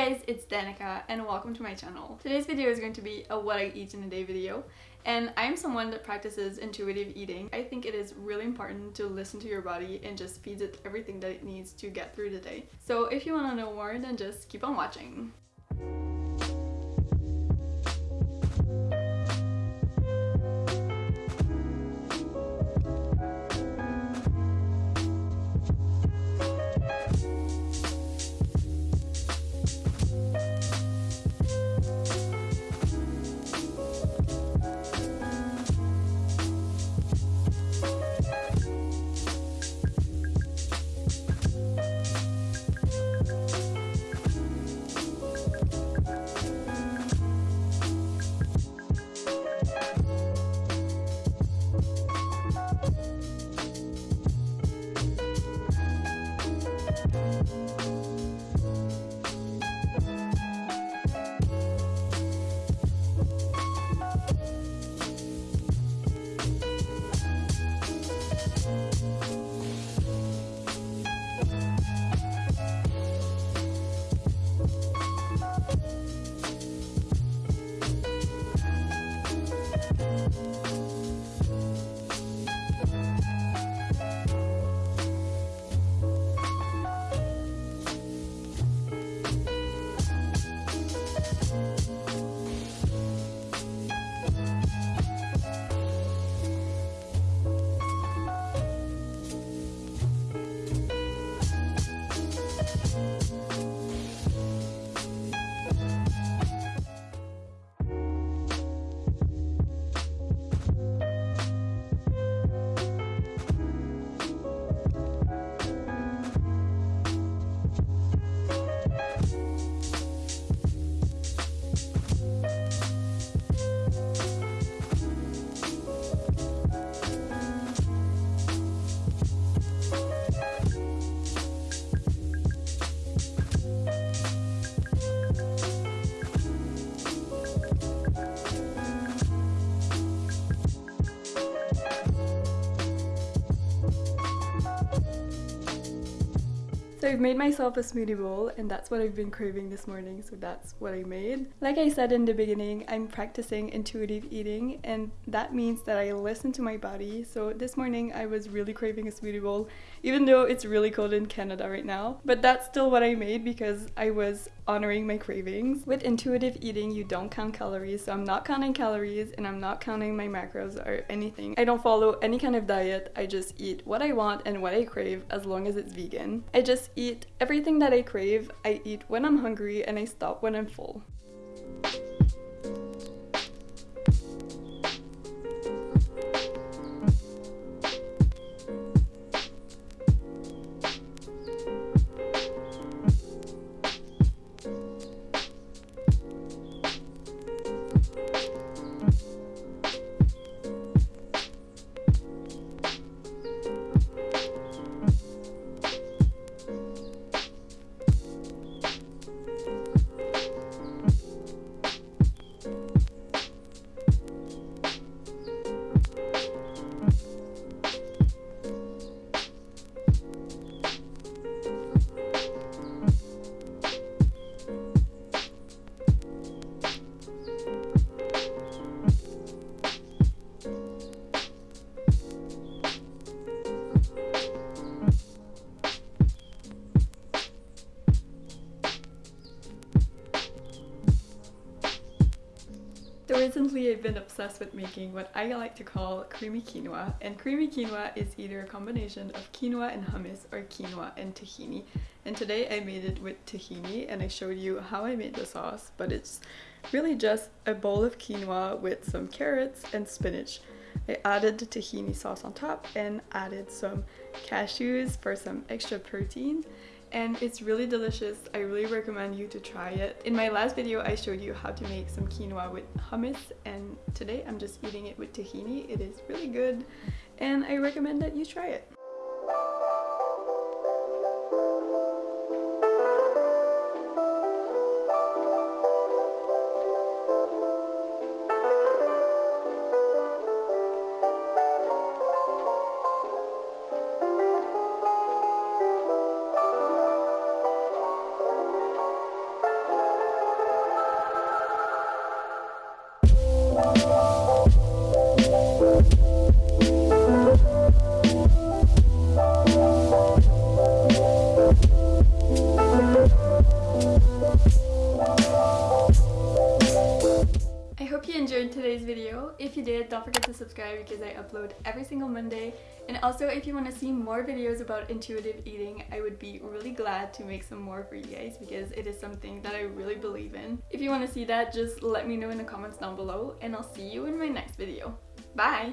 guys, it's Danica and welcome to my channel. Today's video is going to be a what I eat in a day video and I'm someone that practices intuitive eating. I think it is really important to listen to your body and just feed it everything that it needs to get through the day. So if you want to know more then just keep on watching. I've made myself a smoothie bowl and that's what I've been craving this morning so that's what I made. Like I said in the beginning I'm practicing intuitive eating and that means that I listen to my body so this morning I was really craving a smoothie bowl even though it's really cold in Canada right now but that's still what I made because I was honoring my cravings. With intuitive eating you don't count calories so I'm not counting calories and I'm not counting my macros or anything. I don't follow any kind of diet I just eat what I want and what I crave as long as it's vegan. I just eat everything that I crave. I eat when I'm hungry and I stop when I'm full. Recently I've been obsessed with making what I like to call creamy quinoa and creamy quinoa is either a combination of quinoa and hummus or quinoa and tahini and today I made it with tahini and I showed you how I made the sauce but it's really just a bowl of quinoa with some carrots and spinach. I added the tahini sauce on top and added some cashews for some extra protein and it's really delicious. I really recommend you to try it. In my last video I showed you how to make some quinoa with hummus and today I'm just eating it with tahini. It is really good and I recommend that you try it. Bye. Don't forget to subscribe because I upload every single Monday. And also if you want to see more videos about intuitive eating, I would be really glad to make some more for you guys because it is something that I really believe in. If you want to see that, just let me know in the comments down below and I'll see you in my next video. Bye!